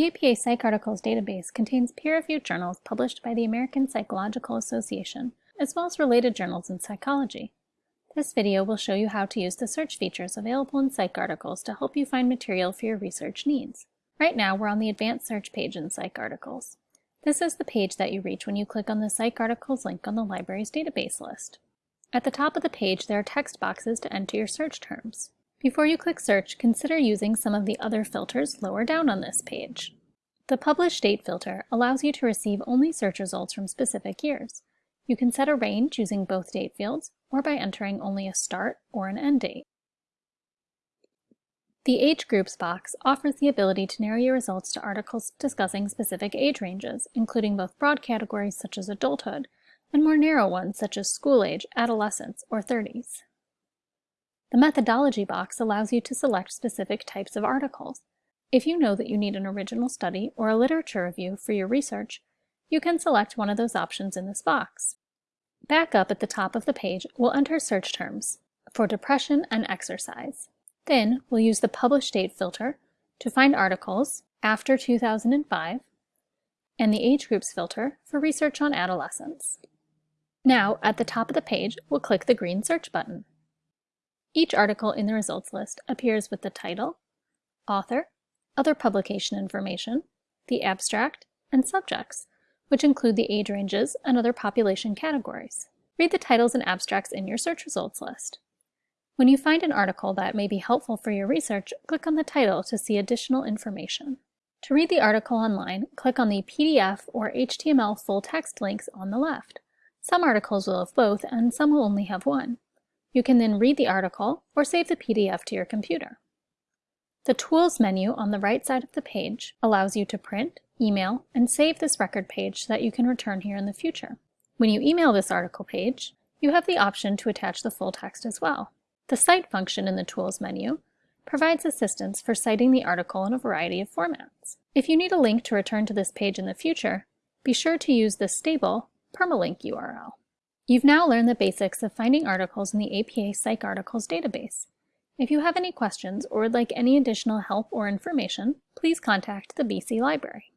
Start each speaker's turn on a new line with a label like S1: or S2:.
S1: The APA PsycArticles database contains peer-reviewed journals published by the American Psychological Association, as well as related journals in psychology. This video will show you how to use the search features available in PsycArticles to help you find material for your research needs. Right now, we're on the Advanced Search page in PsycArticles. This is the page that you reach when you click on the PsycArticles link on the library's database list. At the top of the page, there are text boxes to enter your search terms. Before you click search, consider using some of the other filters lower down on this page. The Publish Date filter allows you to receive only search results from specific years. You can set a range using both date fields or by entering only a start or an end date. The Age Groups box offers the ability to narrow your results to articles discussing specific age ranges, including both broad categories such as adulthood and more narrow ones such as school age, adolescence, or 30s. The methodology box allows you to select specific types of articles. If you know that you need an original study or a literature review for your research, you can select one of those options in this box. Back up at the top of the page, we'll enter search terms for depression and exercise. Then we'll use the publish date filter to find articles after 2005 and the age groups filter for research on adolescents. Now, at the top of the page, we'll click the green search button. Each article in the results list appears with the title, author, other publication information, the abstract, and subjects, which include the age ranges and other population categories. Read the titles and abstracts in your search results list. When you find an article that may be helpful for your research, click on the title to see additional information. To read the article online, click on the PDF or HTML full text links on the left. Some articles will have both and some will only have one. You can then read the article or save the PDF to your computer. The Tools menu on the right side of the page allows you to print, email, and save this record page so that you can return here in the future. When you email this article page, you have the option to attach the full text as well. The Cite function in the Tools menu provides assistance for citing the article in a variety of formats. If you need a link to return to this page in the future, be sure to use the stable permalink URL. You've now learned the basics of finding articles in the APA PsycArticles database. If you have any questions or would like any additional help or information, please contact the BC Library.